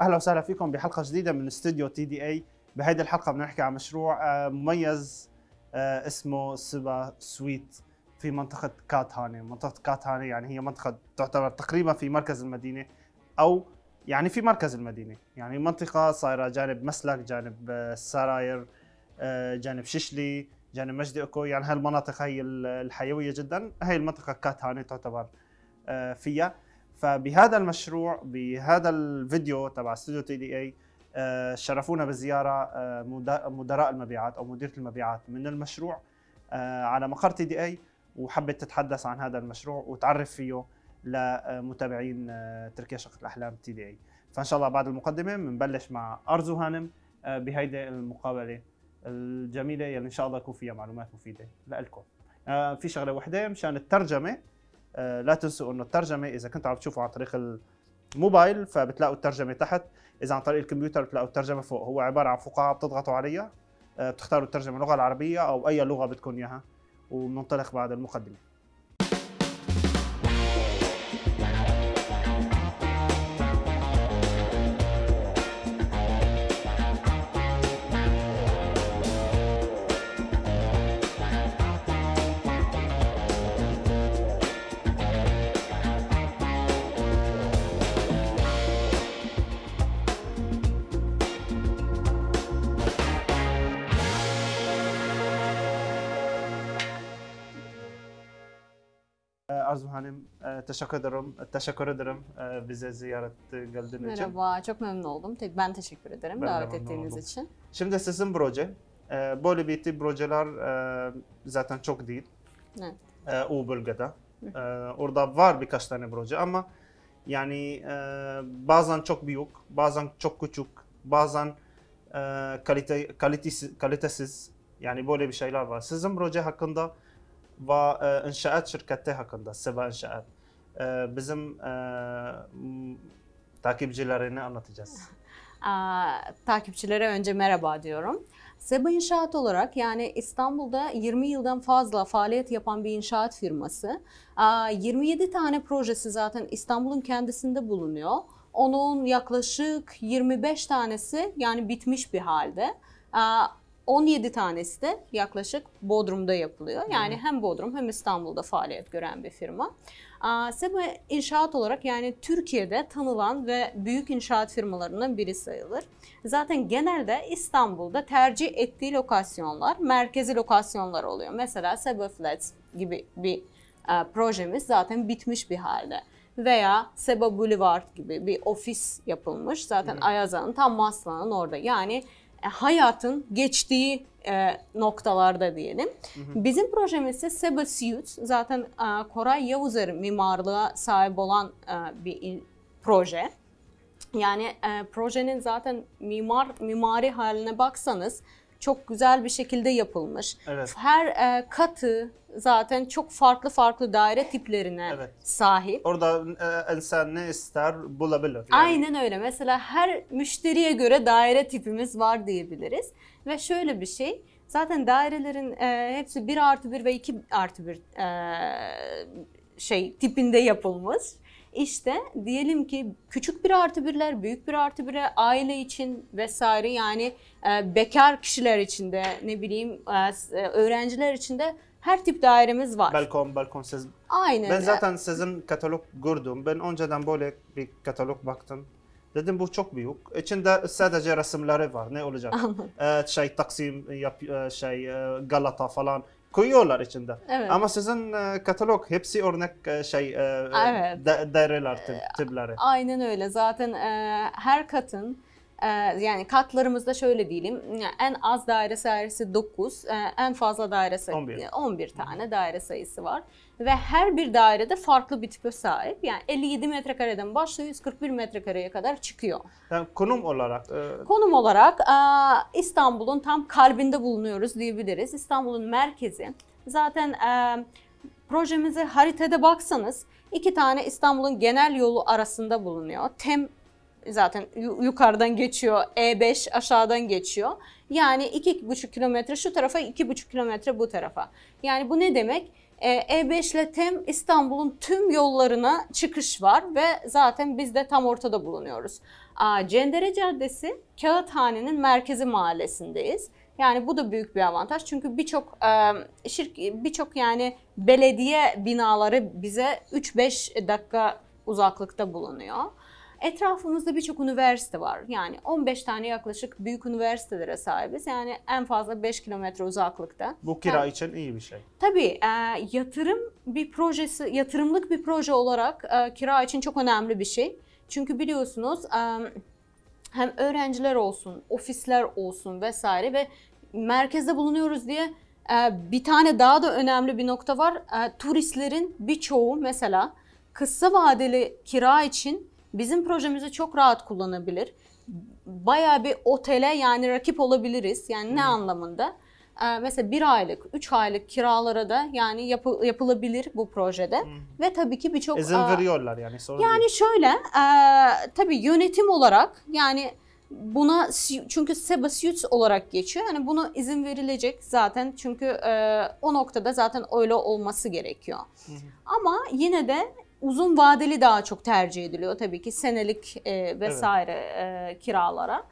أهلا وسهلا فيكم بحلقة جديدة من استوديو تي دي اي بهيدي الحلقة بدنا نحكي عن مشروع آه، مميز آه، اسمه سبا سويت في منطقة كاتهانه منطقة كاتهانه يعني هي منطقة تعتبر تقريبا في مركز المدينة أو يعني في مركز المدينة. يعني منطقة صايرة جانب مسلك جانب السراير آه، جانب ششلي جانب مجدي إكو. يعني هالمناطق هي ال- الحيوية جدا. هي المنطقة كاتهانه تعتبر فيها. فبهذا المشروع بهذا الفيديو تبع استوديو تي دي اي شرفونا بزيارة آه، مدراء المبيعات أو مديرة المبيعات من المشروع آه، على مقر تي دي اي وحبت تتحدث عن هذا المشروع وتعرف فيه لمتابعين آه، تركيا شقة الأحلام تي دي اي فإن شاء الله بعد المقدمة بنبلش مع أرزو هانم بهيدي المقابلة الجميلة يلي إن شاء الله يكون فيها معلومات مفيدة لكم في شغلة وحدة مشان الترجمة. آه، لا تنسوا انه الترجمة إذا كنتوا عم تشوفوا عن طريق الموبايل فبتلاقوا الترجمة تحت. إذا عن طريق الكمبيوتر بتلاقوا الترجمة فوق. هو عبارة عن فقاعة بتضغطوا عليها آه، بتختاروا الترجمة اللغة العربية أو أي لغة بدكم إياها وبننطلق بعد المقدمة. Arzu Hanım, e, teşekkür ederim. Teşekkür ederim e, bize ziyaret geldiğiniz için. Merhaba, çok memnun oldum. Te- Ben teşekkür ederim Ben davet ettiğiniz oldum. için. Şimdi sizin proje, e, böyle bir tip projeler e, zaten çok değil. Evet. E, o bölgede. E, orada var birkaç tane proje ama yani e, bazen çok büyük, bazen çok küçük, bazen e, kalite, kalitesiz, kalitesiz. Yani böyle bir şeyler var. Sizin proje hakkında ve e, inşaat şirketi hakkında, Seba İnşaat. E, bizim e, takipçilerine anlatacağız. Takipçilere önce merhaba diyorum. Seba İnşaat olarak yani İstanbul'da 20 yıldan fazla faaliyet yapan bir inşaat firması. Aa, 27 tane projesi zaten İstanbul'un kendisinde bulunuyor. Onun yaklaşık 25 tanesi yani bitmiş bir halde. Aa, 17 tanesi de yaklaşık Bodrum'da yapılıyor. Yani hem Bodrum hem İstanbul'da faaliyet gören bir firma. Seba İnşaat olarak yani Türkiye'de tanılan ve büyük inşaat firmalarından biri sayılır. Zaten genelde İstanbul'da tercih ettiği lokasyonlar merkezi lokasyonlar oluyor. Mesela Seba Flats gibi bir e, projemiz zaten bitmiş bir halde. Veya Seba Boulevard gibi bir ofis yapılmış. Zaten Ayaza'nın tam Maslak'ın orada. Yani hayatın geçtiği e, noktalarda diyelim. Bizim projemiz ise Seba Suite. Zaten e, Koray Yavuzer'in mimarlığa sahip olan e, bir proje. Yani e, projenin zaten mimar mimari haline baksanız çok güzel bir şekilde yapılmış. Evet. Her e, katı zaten çok farklı farklı daire tiplerine Evet. sahip. Orada e, insan ne ister bulabilir. Yani. Aynen öyle. Mesela her müşteriye göre daire tipimiz var diyebiliriz. Ve şöyle bir şey, zaten dairelerin e, hepsi 1 artı 1 ve 2 artı 1 e, şey tipinde yapılmış. İşte diyelim ki küçük bir artı birler, büyük bir artı bire, aile için vesaire yani e, bekar kişiler için de ne bileyim e, e, öğrenciler için de her tip dairemiz var. Balkon, balkon siz. Aynen. Ben zaten sizin katalog gördüm. Ben önceden böyle bir katalog baktım. Dedim bu çok büyük. İçinde sadece resimleri var. Ne olacak? Ee, şey Taksim, yap, e, şey e, Galata falan koyuyorlar içinde. Evet. Ama sizin e, katalog hepsi örnek e, şey e, Evet. da- daireler tip, tipleri. Aynen öyle. Zaten her katın yani katlarımızda şöyle diyelim en az daire sayısı 9, e, en fazla daire sayısı 11. 11 tane daire sayısı var. Ve her bir dairede farklı bir tipe sahip. Yani 57 metrekareden başlıyor 141 metrekareye kadar çıkıyor. Yani konum olarak e, Konum olarak e, İstanbul'un tam kalbinde bulunuyoruz diyebiliriz. İstanbul'un merkezi. Zaten e, projemize haritada baksanız iki tane İstanbul'un genel yolu arasında bulunuyor. Tem zaten yu- yukarıdan geçiyor, E5 aşağıdan geçiyor. Yani iki iki buçuk kilometre şu tarafa, iki buçuk kilometre bu tarafa. Yani bu ne demek? E, E5 ile TEM İstanbul'un tüm yollarına çıkış var ve zaten biz de tam ortada bulunuyoruz. Cendere Caddesi Kağıthane'nin merkezi mahallesindeyiz. Yani bu da büyük bir avantaj çünkü birçok e, birçok yani belediye binaları bize 3-5 dakika uzaklıkta bulunuyor. Etrafımızda birçok üniversite var. Yani 15 tane yaklaşık büyük üniversitelere sahibiz. Yani en fazla 5 kilometre uzaklıkta. Bu kira Yani- için iyi bir şey. Tabii e, yatırım bir projesi, yatırımlık bir proje olarak e, kira için çok önemli bir şey. Çünkü biliyorsunuz e, hem öğrenciler olsun, ofisler olsun vesaire ve merkezde bulunuyoruz diye e, bir tane daha da önemli bir nokta var. E, turistlerin birçoğu mesela kısa vadeli kira için bizim projemizi çok rahat kullanabilir. Bayağı bir otele yani rakip olabiliriz. Yani ne anlamında? Ee, mesela bir aylık, üç aylık kiralara da yani yapı- yapılabilir bu projede. Ve tabii ki birçok... İzin aa, veriyorlar yani sorun değil. yani şöyle, e, tabii yönetim olarak yani buna çünkü SEBA Suits olarak geçiyor. Yani buna izin verilecek zaten çünkü e, o noktada zaten öyle olması gerekiyor. Ama yine de uzun vadeli daha çok tercih ediliyor tabii ki senelik e, vesaire e, kiralara.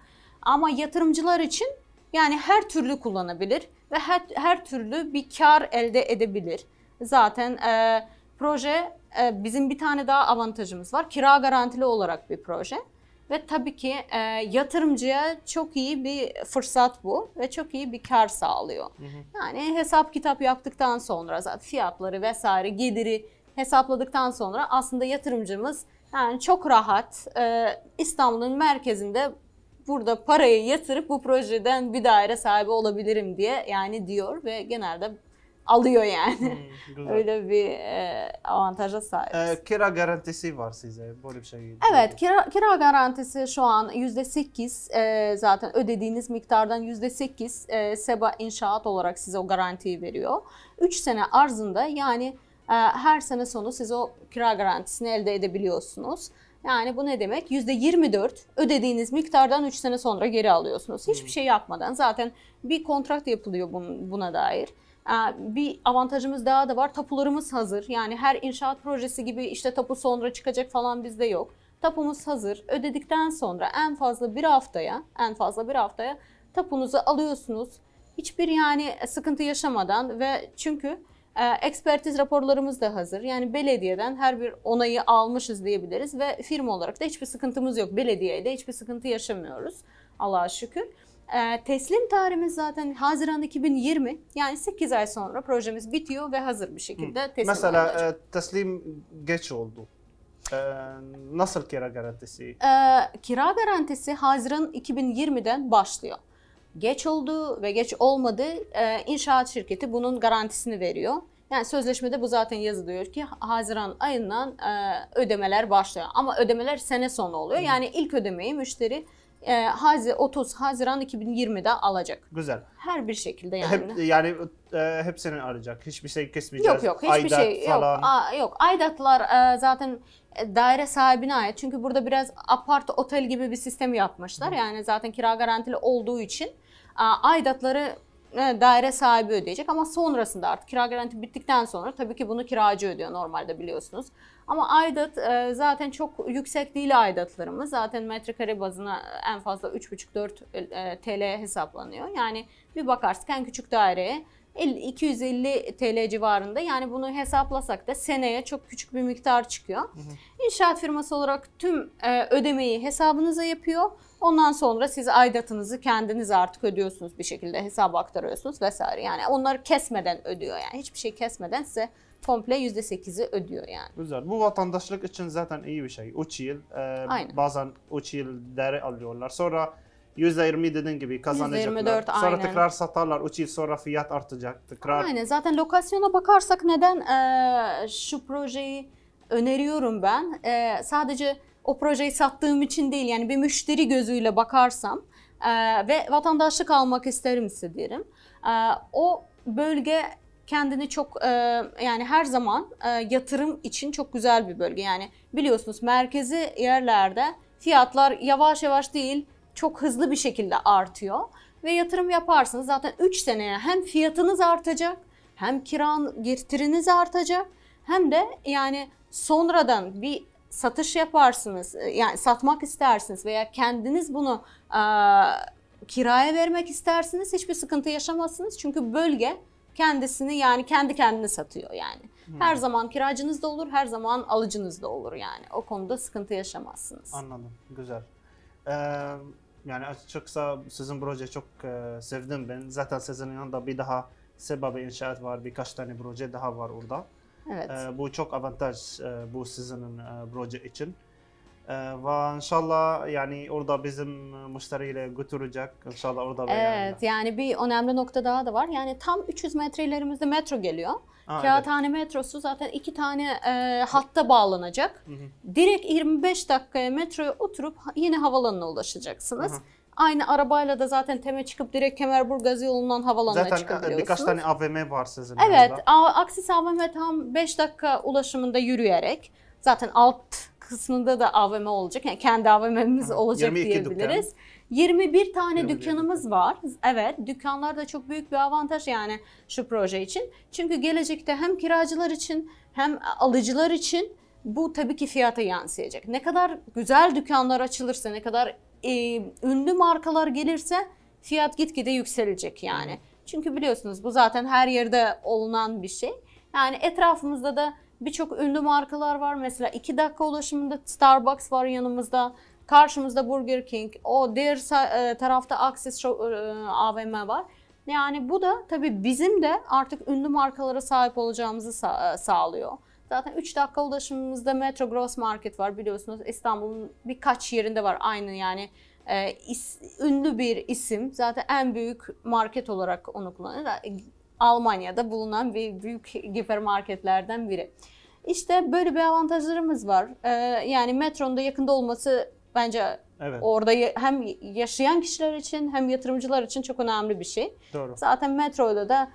Ama yatırımcılar için yani her türlü kullanabilir ve her, her türlü bir kar elde edebilir. Zaten e, proje e, bizim bir tane daha avantajımız var. Kira garantili olarak bir proje. Ve tabii ki e, yatırımcıya çok iyi bir fırsat bu ve çok iyi bir kar sağlıyor. Yani hesap kitap yaptıktan sonra zaten fiyatları vesaire geliri hesapladıktan sonra aslında yatırımcımız yani çok rahat e, İstanbul'un merkezinde burada parayı yatırıp bu projeden bir daire sahibi olabilirim diye yani diyor ve genelde alıyor yani. Hmm. Öyle bir e, avantaja sahip. Ee, kira garantisi var size. Böyle bir şey. Evet, kira, kira garantisi şu an %8 e, zaten ödediğiniz miktardan %8 e, SEBA inşaat olarak size o garantiyi veriyor. 3 sene arzında yani e, her sene sonu siz o kira garantisini elde edebiliyorsunuz. Yani bu ne demek? %24 ödediğiniz miktardan 3 sene sonra geri alıyorsunuz. Hiçbir şey yapmadan zaten bir kontrat yapılıyor bun- buna dair. Ee, Bir avantajımız daha da var. Tapularımız hazır. Yani her inşaat projesi gibi işte tapu sonra çıkacak falan bizde yok. Tapumuz hazır. Ödedikten sonra en fazla bir haftaya, en fazla bir haftaya tapunuzu alıyorsunuz. Hiçbir yani sıkıntı yaşamadan ve çünkü ekspertiz raporlarımız da hazır. Yani belediyeden her bir onayı almışız diyebiliriz ve firma olarak da hiçbir sıkıntımız yok. Belediyeyle hiçbir sıkıntı yaşamıyoruz. Allah'a şükür. E, teslim tarihimiz zaten Haziran 2020. Yani 8 ay sonra projemiz bitiyor ve hazır bir şekilde teslim Mesela olacak. e, teslim geç oldu. Ee, nasıl kira garantisi? Ee, kira garantisi Haziran 2020'den başlıyor. Geç oldu ve geç olmadı e, inşaat şirketi bunun garantisini veriyor. Yani sözleşmede bu zaten yazılıyor ki Haziran ayından e, ödemeler başlıyor. Ama ödemeler sene sonu oluyor. Yani ilk ödemeyi müşteri e, Hazi- 30 Haziran 2020'de alacak. Güzel. Her bir şekilde yani. Hep yani e, hepsini arayacak. Hiçbir şey kesmeyeceğiz. Yok yok hiçbir Aidat şey yok. falan. Aa, yok. Aidatlar e, zaten e, daire sahibine ait. Çünkü burada biraz apart otel gibi bir sistem yapmışlar. Yani zaten kira garantili olduğu için a, aidatları e, daire sahibi ödeyecek ama sonrasında artık kira garanti bittikten sonra tabii ki bunu kiracı ödüyor normalde biliyorsunuz. Ama aidat e, zaten çok yüksek değil aidatlarımız. Zaten metrekare bazına en fazla 3,5-4 e, TL hesaplanıyor. Yani bir bakarsın en küçük daireye 50, 250 TL civarında yani bunu hesaplasak da seneye çok küçük bir miktar çıkıyor. İnşaat firması olarak tüm e, ödemeyi hesabınıza yapıyor. Ondan sonra siz aidatınızı kendiniz artık ödüyorsunuz bir şekilde hesaba aktarıyorsunuz vesaire. Yani onları kesmeden ödüyor yani hiçbir şey kesmeden size komple %8'i ödüyor yani. Güzel. Bu vatandaşlık için zaten iyi bir şey. 3 yıl. e, Aynen. bazen 3 yıl değeri alıyorlar. Sonra %20 dediğin gibi kazanacaklar. %24 Sonra aynen. tekrar satarlar. 3 yıl sonra fiyat artacak. Tekrar Aynen zaten lokasyona bakarsak neden eee, şu projeyi öneriyorum ben? Eee, sadece o projeyi sattığım için değil yani bir müşteri gözüyle bakarsam eee, ve vatandaşlık almak isterim ise derim. Eee, o bölge kendini çok eee, yani her zaman eee, yatırım için çok güzel bir bölge. Yani biliyorsunuz merkezi yerlerde fiyatlar yavaş yavaş değil çok hızlı bir şekilde artıyor ve yatırım yaparsınız zaten 3 seneye hem fiyatınız artacak hem kiran getiriniz artacak hem de yani sonradan bir satış yaparsınız, e, yani satmak istersiniz veya kendiniz bunu e, kiraya vermek istersiniz hiçbir sıkıntı yaşamazsınız. Çünkü bölge kendisini yani kendi kendine satıyor yani. Her zaman kiracınız da olur, her zaman alıcınız da olur yani. O konuda sıkıntı yaşamazsınız. Anladım. Güzel. Ee, yani açıkçası sizin projeyi çok e, sevdim ben. Zaten sizin yanında bir daha Seba inşaat var. Birkaç tane proje daha var orada. Evet. Ee, bu çok avantaj e, bu sizin e, proje için. Ee, inşallah yani orada bizim müşteriyle götürecek. İnşallah orada. Evet yani bir önemli nokta daha da var. Yani tam 300 metre ilerimizde metro geliyor. Aa, evet. Kağıthane metrosu zaten iki tane e, hatta bağlanacak. Hı hı. Direkt 25 dakikaya metroya oturup yine havalanına ulaşacaksınız. Hı hı. Aynı arabayla da zaten Tem'e çıkıp direkt Kemerburgaz yolundan havalanına Zaten e, çıkabiliyorsunuz. birkaç tane AVM var sizin Evet, orada. A- Aksis AVM tam 5 dakika ulaşımında yürüyerek zaten alt kısmında da AVM olacak. Yani kendi AVM'miz olacak 22 diyebiliriz. 21 tane 21 dükkanımız var. Evet, dükkanlar da çok büyük bir avantaj yani şu proje için. Çünkü gelecekte hem kiracılar için hem alıcılar için bu tabii ki fiyata yansıyacak. Ne kadar güzel dükkanlar açılırsa, ne kadar e, ünlü markalar gelirse fiyat gitgide yükselecek yani. Çünkü biliyorsunuz bu zaten her yerde olunan bir şey. Yani etrafımızda da birçok ünlü markalar var. Mesela 2 dakika ulaşımında Starbucks var yanımızda. Karşımızda Burger King. O diğer e, tarafta Axis e, AVM var. Yani bu da tabii bizim de artık ünlü markalara sahip olacağımızı e, sağlıyor. Zaten 3 dakika ulaşımımızda Metro Gross Market var biliyorsunuz. İstanbul'un birkaç yerinde var aynı yani ünlü bir isim. Zaten en büyük market olarak onu kullanıyor. Da- Almanya'da bulunan bir büyük hipermarketlerden biri. İşte böyle bir avantajlarımız var. E, yani metronun da yakında olması bence Evet. orada hem yaşayan kişiler için hem yatırımcılar için çok önemli bir şey. Doğru. Zaten metroyla da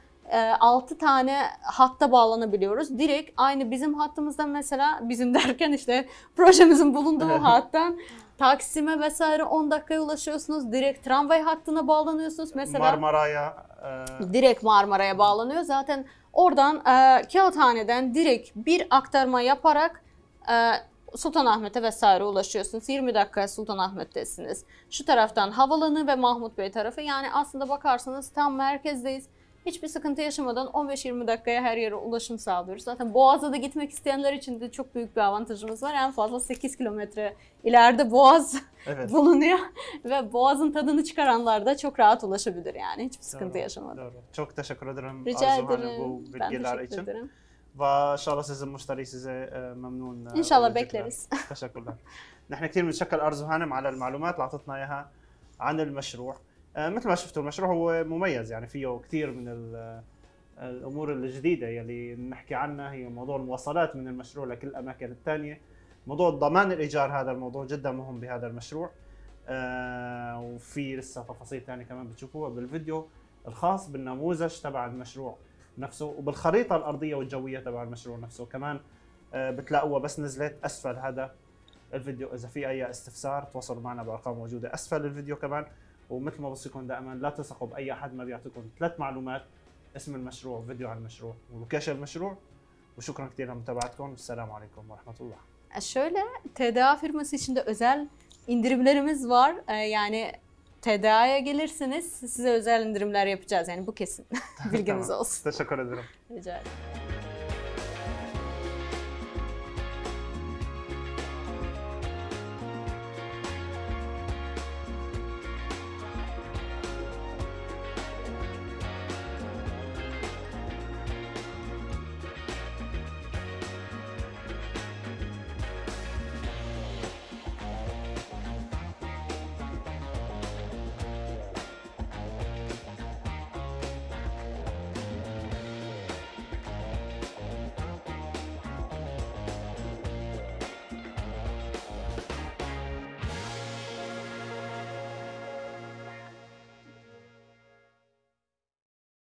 6 tane hatta bağlanabiliyoruz. Direkt aynı bizim hattımızdan mesela bizim derken işte projemizin bulunduğu hattan Taksim'e vesaire 10 dakikaya ulaşıyorsunuz. Direkt tramvay hattına bağlanıyorsunuz. Mesela Marmara'ya e, direkt Marmara'ya bağlanıyor. Zaten oradan e, Kağıthane'den direkt bir aktarma yaparak e, Sultanahmet'e vesaire ulaşıyorsunuz. 20 dakika Sultanahmet'tesiniz. Şu taraftan Havalanı ve Mahmut Bey tarafı. Yani aslında bakarsanız tam merkezdeyiz. Hiçbir sıkıntı yaşamadan 15-20 dakikaya her yere ulaşım sağlıyoruz. Zaten Boğaz'a da gitmek isteyenler için de çok büyük bir avantajımız var. En fazla 8 kilometre ileride Boğaz evet. bulunuyor. ve Boğaz'ın tadını çıkaranlar da çok rahat ulaşabilir yani. Hiçbir sıkıntı Doğru, yaşamadan. Doğru. Çok teşekkür ederim Rica Arzu Hanım ederim. bu Ben bilgiler teşekkür için. ederim. وان شاء الله sizin müşteri size e, memnun e, İnşallah olacaklar. bekleriz. تشكرا نحن كثير بنتشكر ارزو هانم على المعلومات اللي اعطتنا اياها عن المشروع آه، مثل ما شفتوا المشروع هو مميز يعني فيه كثير من ال- الأمور الجديدة يلي نحكي عنها. هي موضوع المواصلات من المشروع لكل الأماكن الثانية موضوع ضمان الإيجار هذا الموضوع جدا مهم بهذا المشروع. آه، وفي لسه تفاصيل ثانية كمان بتشوفوها بالفيديو الخاص بالنموذج تبع المشروع نفسه وبالخريطة الأرضية والجوية تبع المشروع نفسه. كمان آه، بتلاقوها بس نزلت أسفل. هذا الفيديو إذا في أي استفسار تواصلوا معنا بأرقام موجودة أسفل الفيديو كمان. ومثل ما بوصيكم دائما لا تثقوا باي احد ما بيعطيكم ثلاث معلومات اسم المشروع فيديو عن المشروع ولوكيشن المشروع وشكرا كثير لمتابعتكم والسلام عليكم ورحمه الله E, Şöyle TDA firması için de özel indirimlerimiz var. E, Yani TDA'ya gelirsiniz size özel indirimler yapacağız. Yani bu kesin. Bilginiz تمام. olsun. تشكر ederim Rica ederim.